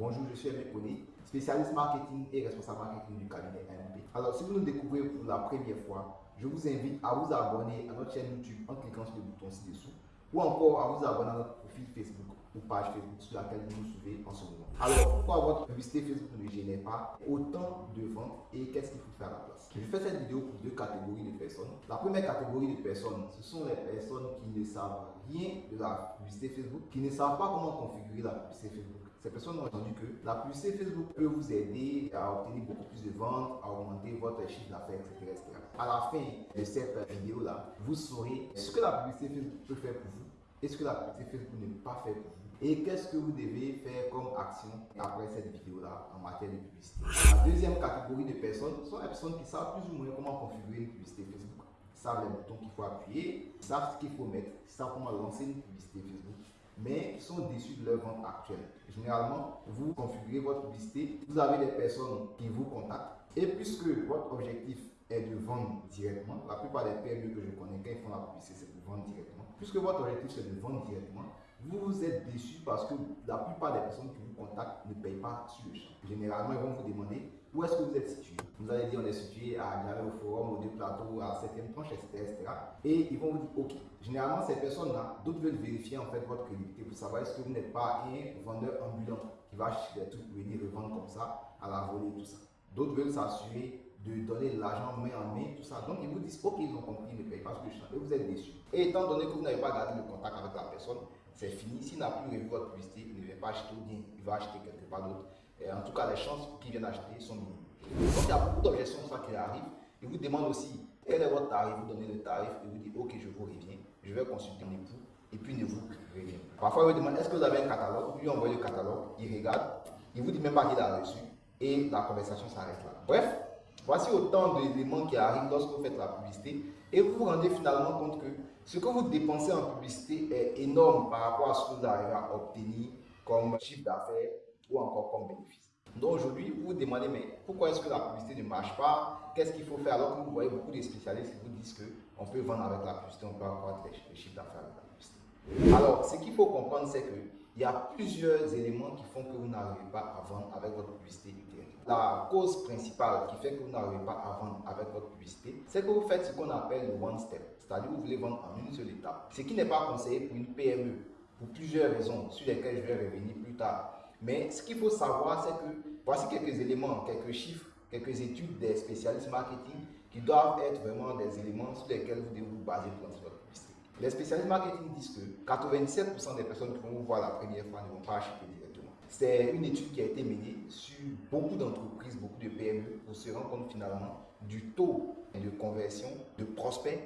Bonjour, je suis Aimé spécialiste marketing et responsable marketing du cabinet MP. Alors, si vous nous découvrez pour la première fois, je vous invite à vous abonner à notre chaîne YouTube en cliquant sur le bouton ci-dessous ou encore à vous abonner à notre profil Facebook ou page Facebook sur laquelle vous nous suivez en ce moment. Alors, pourquoi votre publicité Facebook ne génère pas autant de ventes et qu'est-ce qu'il faut faire à la place? Je fais cette vidéo pour deux catégories de personnes. La première catégorie de personnes, ce sont les personnes qui ne savent rien de la publicité Facebook, qui ne savent pas comment configurer la publicité Facebook. Ces personnes ont entendu que la publicité Facebook peut vous aider à obtenir beaucoup plus de ventes, à augmenter votre chiffre d'affaires, etc.. À la fin de cette vidéo-là, vous saurez ce que la publicité Facebook peut faire pour vous et ce que la publicité Facebook ne peut pas faire pour vous et qu'est-ce que vous devez faire comme action après cette vidéo-là en matière de publicité? La deuxième catégorie de personnes sont les personnes qui savent plus ou moins comment configurer une publicité Facebook. Savent les boutons qu'il faut appuyer, savent ce qu'il faut mettre, savent comment lancer une publicité Facebook, mais sont déçus de leur vente actuelle. Généralement, vous configurez votre publicité, vous avez des personnes qui vous contactent, et puisque votre objectif est de vendre directement, la plupart des PME que je connais, quand ils font la publicité, c'est pour vendre directement. Puisque votre objectif c'est de vendre directement, vous êtes déçu parce que la plupart des personnes qui vous contactent ne payent pas sur le champ. Généralement, ils vont vous demander où est-ce que vous êtes situé? Vous allez dire on est situé à Gare au Forum, au Deux Plateaux, à 7e tranche, etc., etc. Et ils vont vous dire OK. Généralement, ces personnes-là, d'autres veulent vérifier en fait votre crédibilité pour savoir est-ce que vous n'êtes pas un vendeur ambulant qui va acheter des trucs pour venir revendre comme ça à la volée, tout ça. D'autres veulent s'assurer de donner l'argent main en main, tout ça. Donc, ils vous disent, OK, ils ont compris, ne payent pas sur le champ. Et vous êtes déçu. Et étant donné que vous n'avez pas gardé le contact avec la personne, c'est fini. S'il n'a plus revu votre publicité, il ne vient pas acheter ou bien il va acheter quelque part d'autre. En tout cas, les chances qu'il vienne acheter sont minimes. Donc, il y a beaucoup d'objections ça qui arrivent. Il vous demande aussi quel est votre tarif, vous donnez le tarif et vous dites ok, je vous reviens, je vais consulter mon époux et puis ne vous revient. Parfois, il vous demande est-ce que vous avez un catalogue, vous lui envoyez le catalogue, il regarde, il vous dit même pas qu'il a reçu et la conversation s'arrête là. Bref, voici autant d'éléments qui arrivent lorsque vous faites la publicité et vous vous rendez finalement compte que ce que vous dépensez en publicité est énorme par rapport à ce que vous arrivez à obtenir comme chiffre d'affaires ou encore comme bénéfice. Donc aujourd'hui, vous vous demandez, mais pourquoi est-ce que la publicité ne marche pas? Qu'est-ce qu'il faut faire? Alors que vous voyez beaucoup de spécialistes qui vous disent qu'on peut vendre avec la publicité, on peut avoir des chiffres d'affaires avec la publicité. Alors, ce qu'il faut comprendre, c'est qu'il y a plusieurs éléments qui font que vous n'arrivez pas à vendre avec votre publicité La cause principale qui fait que vous n'arrivez pas à vendre avec votre publicité, c'est que vous faites ce qu'on appelle le one step. C'est-à-dire vous voulez vendre en une seule étape. Ce qui n'est pas conseillé pour une PME, pour plusieurs raisons sur lesquelles je vais revenir plus tard. Mais ce qu'il faut savoir, c'est que voici quelques éléments, quelques chiffres, quelques études des spécialistes marketing qui doivent être vraiment des éléments sur lesquels vous devez vous baser pour votre publicité. Les spécialistes marketing disent que 97% des personnes qui vont vous voir la première fois ne vont pas acheter directement. C'est une étude qui a été menée sur beaucoup d'entreprises, beaucoup de PME pour se rendre compte finalement du taux de conversion de prospects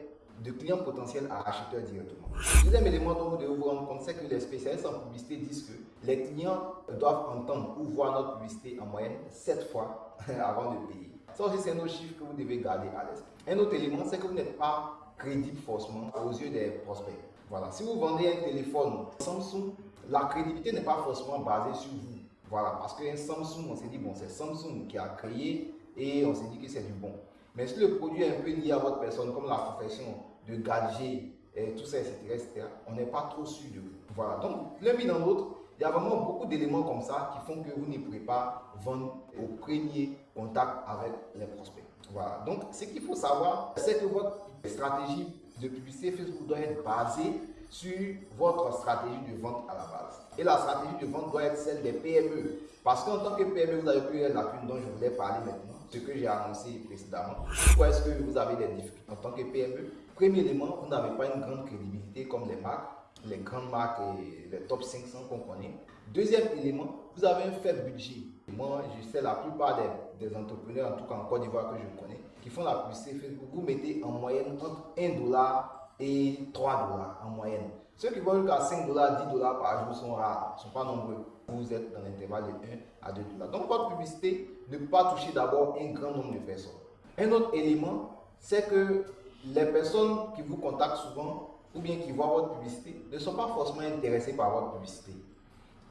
de clients potentiels à acheteurs directement. Deuxième élément dont vous devez vous rendre compte, c'est que les spécialistes en publicité disent que les clients doivent entendre ou voir notre publicité en moyenne 7 fois avant de payer. Ça aussi, c'est un autre chiffre que vous devez garder à l'esprit. Un autre élément, c'est que vous n'êtes pas crédible forcément aux yeux des prospects. Voilà, si vous vendez un téléphone Samsung, la crédibilité n'est pas forcément basée sur vous. Voilà, parce qu'un Samsung, on s'est dit, bon, c'est Samsung qui a créé et on s'est dit que c'est du bon. Mais si le produit est un peu lié à votre personne, comme la profession de gadget, et tout ça, etc., on n'est pas trop sûr de vous. Voilà. Donc, l'un mis dans l'autre, il y a vraiment beaucoup d'éléments comme ça qui font que vous ne pourrez pas vendre au premier contact avec les prospects. Voilà. Donc, ce qu'il faut savoir, c'est que votre stratégie de publicité Facebook doit être basée sur votre stratégie de vente à la base. Et la stratégie de vente doit être celle des PME. Parce qu'en tant que PME, vous avez plusieurs lacunes dont je voulais parler maintenant ce que j'ai annoncé précédemment. Pourquoi est-ce que vous avez des difficultés en tant que PME Premier élément, vous n'avez pas une grande crédibilité comme les marques, les grandes marques et les top 500 qu'on connaît. Deuxième élément, vous avez un faible budget. Moi, je sais la plupart des, des, entrepreneurs, en tout cas en Côte d'Ivoire que je connais, qui font la publicité Facebook, vous mettez en moyenne entre 1 dollar et 3 dollars en moyenne. Ceux qui vont jusqu'à 5 dollars, 10 dollars par jour sont rares, ne sont pas nombreux. Vous êtes dans l'intervalle de 1 à 2 dollars. Donc, votre publicité ne peut pas toucher d'abord un grand nombre de personnes. Un autre élément, c'est que les personnes qui vous contactent souvent ou bien qui voient votre publicité ne sont pas forcément intéressées par votre publicité.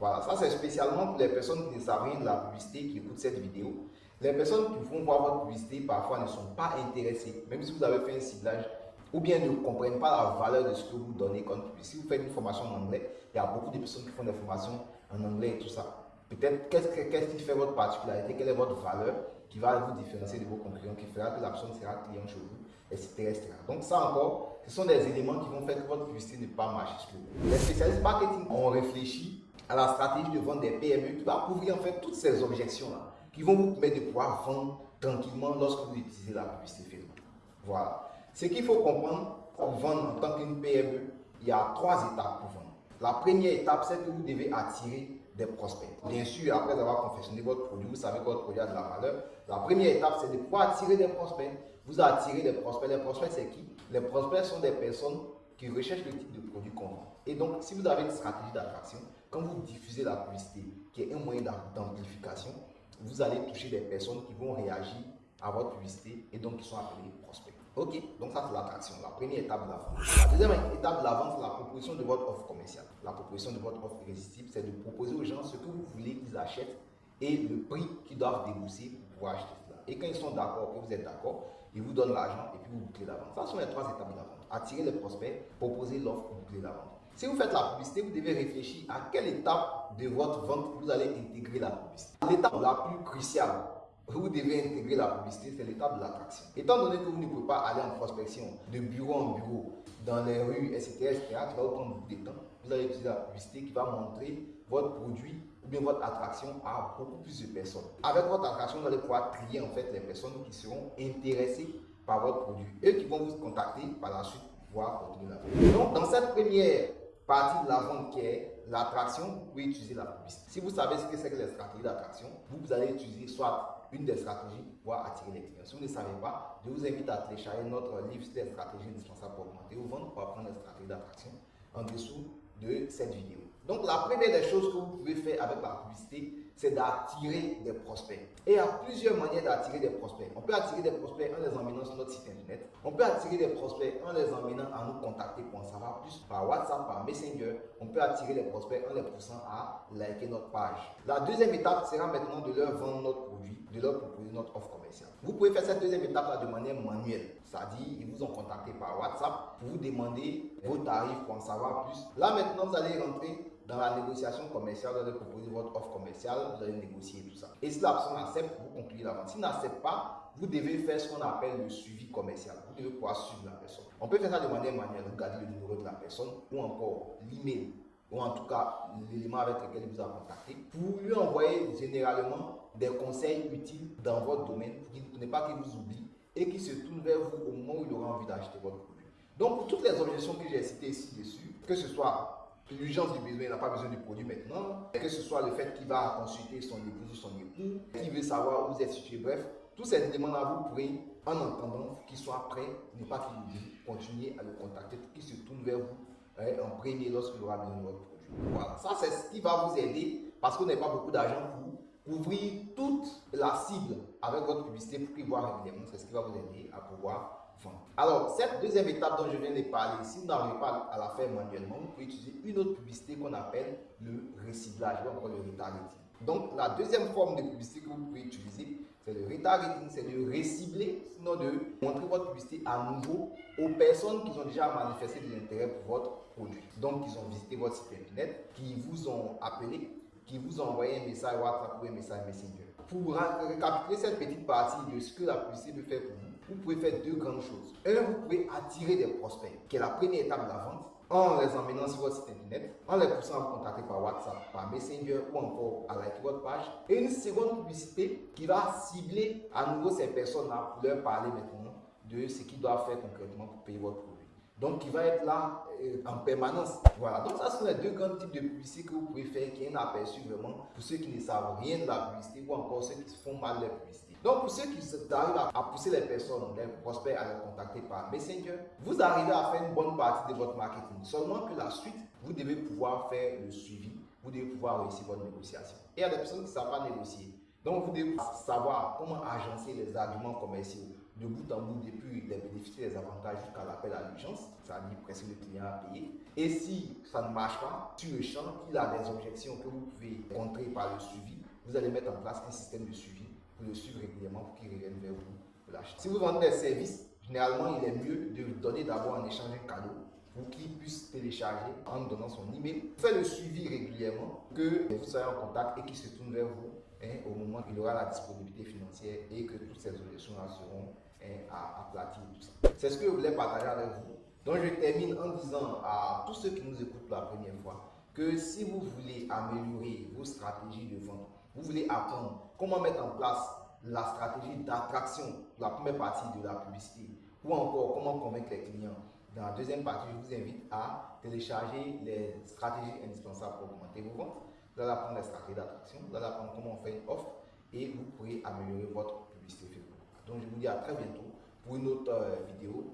Voilà, ça c'est spécialement pour les personnes qui ne savent rien de la publicité qui écoutent cette vidéo. Les personnes qui vont voir votre publicité parfois ne sont pas intéressées, même si vous avez fait un ciblage ou bien ne comprennent pas la valeur de ce que vous donnez comme publicité. Si vous faites une formation en anglais, il y a beaucoup de personnes qui font des formations en anglais et tout ça. Peut-être qu'est-ce qui fait votre particularité, quelle est votre valeur qui va vous différencier de vos concurrents, qui fera que la personne sera client chez vous, etc., Donc ça encore, ce sont des éléments qui vont faire que votre publicité ne pas marcher. Les spécialistes marketing ont réfléchi à la stratégie de vente des PME qui va couvrir en fait toutes ces objections-là, qui vont vous permettre de pouvoir vendre tranquillement lorsque vous utilisez la publicité. Voilà. Ce qu'il faut comprendre pour vendre en tant qu'une PME, il y a trois étapes pour vendre. La première étape, c'est que vous devez attirer des prospects. Bien sûr, après avoir confectionné votre produit, vous savez que votre produit a de la valeur. La première étape, c'est de pouvoir attirer des prospects. Vous attirez des prospects. Les prospects, c'est qui? Les prospects sont des personnes qui recherchent le type de produit qu'on vend. Et donc, si vous avez une stratégie d'attraction, quand vous diffusez la publicité, qui est un moyen d'amplification, vous allez toucher des personnes qui vont réagir à votre publicité et donc qui sont appelés prospects. Ok, donc ça c'est l'attraction, la première étape de la vente. La deuxième étape de la vente, c'est la proposition de votre offre commerciale. La proposition de votre offre irrésistible, c'est de proposer aux gens ce que vous voulez qu'ils achètent et le prix qu'ils doivent débourser pour acheter cela. Et quand ils sont d'accord, que vous êtes d'accord, ils vous donnent l'argent et puis vous bouclez la vente. Ça sont les trois étapes de la vente. Attirer les prospects, proposer l'offre, boucler la vente. Si vous faites la publicité, vous devez réfléchir à quelle étape de votre vente vous allez intégrer la publicité. L'étape la plus cruciale vous devez intégrer la publicité, c'est l'étape de l'attraction. Étant donné que vous ne pouvez pas aller en prospection de bureau en bureau, dans les rues, etc., etc., qui va vous prendre de temps, vous allez utiliser la publicité qui va montrer votre produit ou bien votre attraction à beaucoup plus de personnes. Avec votre attraction, vous allez pouvoir trier en fait les personnes qui seront intéressées par votre produit. Eux qui vont vous contacter par la suite pour pouvoir continuer la vente. Donc, dans cette première partie de la vente qui est l'attraction, vous pouvez utiliser la publicité. Si vous savez ce que c'est que les stratégies d'attraction, vous allez utiliser soit une des stratégies pour attirer les clients. Si vous ne savez pas, je vous invite à télécharger notre livre sur les stratégies indispensables pour augmenter ou vendre pour apprendre les stratégies d'attraction en dessous de cette vidéo. Donc la première des choses que vous pouvez faire avec la publicité, c'est d'attirer des prospects. Et il y a plusieurs manières d'attirer des prospects. On peut attirer des prospects en les emmenant sur notre site internet. On peut attirer des prospects en les emmenant à nous contacter pour en savoir plus par WhatsApp, par Messenger. On peut attirer des prospects en les poussant à liker notre page. La deuxième étape sera maintenant de leur vendre notre produit, de leur proposer notre offre commerciale. Vous pouvez faire cette deuxième étape de manière manuelle. C'est-à-dire, ils vous ont contacté par WhatsApp pour vous demander vos tarifs pour en savoir plus. Là maintenant, vous allez rentrer dans la négociation commerciale, vous allez proposer votre offre commerciale, vous allez négocier tout ça. Et si la personne accepte, vous concluez la vente. S'il n'accepte pas, vous devez faire ce qu'on appelle le suivi commercial. Vous devez pouvoir suivre la personne. On peut faire ça de manière manuelle, regarder le numéro de la personne ou encore l'email ou en tout cas l'élément avec lequel vous a contacté pour lui envoyer généralement des conseils utiles dans votre domaine pour, ne pas qu'il vous oublie et qu'il se tourne vers vous au moment où il aura envie d'acheter votre produit. Donc toutes les objections que j'ai citées ici dessus, que ce soit l'urgence du besoin, il n'a pas besoin du produit maintenant. Que ce soit le fait qu'il va consulter son épouse ou son époux, qu'il veut savoir où vous êtes situé, bref, tous ces éléments-là, vous pourrez, en entendant qu'il soit prêt, ne pas qu'il continuer à le contacter qu'il se tourne vers vous hein, en premier lorsqu'il aura besoin de votre produit. Voilà, ça c'est ce qui va vous aider parce qu'on n'a pas beaucoup d'argent pour couvrir toute la cible avec votre publicité pour qu'il voit régulièrement. C'est ce qui va vous aider à pouvoir alors, cette deuxième étape dont je viens de parler, si vous n'arrivez pas à la faire manuellement, vous pouvez utiliser une autre publicité qu'on appelle le reciblage ou encore le retargeting. Donc, la deuxième forme de publicité que vous pouvez utiliser, c'est le retargeting, c'est de recibler, sinon de montrer votre publicité à nouveau aux personnes qui ont déjà manifesté de l'intérêt pour votre produit. Donc, ils ont visité votre site internet, qui vous ont appelé, qui vous ont envoyé un message WhatsApp ou un message Messenger. Pour récapituler cette petite partie de ce que la publicité peut faire pour vous, vous pouvez faire deux grandes choses. Un, vous pouvez attirer des prospects, qui est la première étape de la vente, en les emmenant sur votre site internet, en les poussant à contacter par WhatsApp, par Messenger ou encore à liker votre page. Et une seconde publicité qui va cibler à nouveau ces personnes-là pour leur parler maintenant de ce qu'ils doivent faire concrètement pour payer votre produit. Donc, qui va être là euh, en permanence. Voilà. Donc, ça, sont les deux grands types de publicité que vous pouvez faire qui est un aperçu vraiment pour ceux qui ne savent rien de la publicité ou encore ceux qui font mal la publicité. Donc, pour ceux qui arrivent à, pousser les personnes, les prospects à les contacter par Messenger, vous arrivez à faire une bonne partie de votre marketing. Seulement que la suite, vous devez pouvoir faire le suivi, vous devez pouvoir réussir votre négociation. Et il y a des personnes qui ne savent pas négocier. Donc, vous devez savoir comment agencer les arguments commerciaux de bout en bout depuis les bénéfices et les avantages jusqu'à l'appel à l'urgence, c'est-à-dire presque le client à payer. Et si ça ne marche pas, sur le champ, il a des objections que vous pouvez contrer par le suivi, vous allez mettre en place un système de suivi le suivre régulièrement pour qu'il revienne vers vous. Si vous vendez des services, généralement, il est mieux de donner d'abord en échange un cadeau pour qu'il puisse télécharger en donnant son email. Faites le suivi régulièrement, que vous soyez en contact et qu'il se tourne vers vous hein, au moment où il aura la disponibilité financière et que toutes ces objections-là seront hein, aplaties. C'est ce que je voulais partager avec vous. Donc je termine en disant à tous ceux qui nous écoutent pour la première fois que si vous voulez améliorer vos stratégies de vente, vous voulez apprendre comment mettre en place la stratégie d'attraction, la première partie de la publicité, ou encore comment convaincre les clients. Dans la deuxième partie, je vous invite à télécharger les stratégies indispensables pour augmenter vos ventes. Vous allez apprendre les stratégies d'attraction, vous allez apprendre comment on fait une offre et vous pourrez améliorer votre publicité Facebook. Donc je vous dis à très bientôt pour une autre euh, vidéo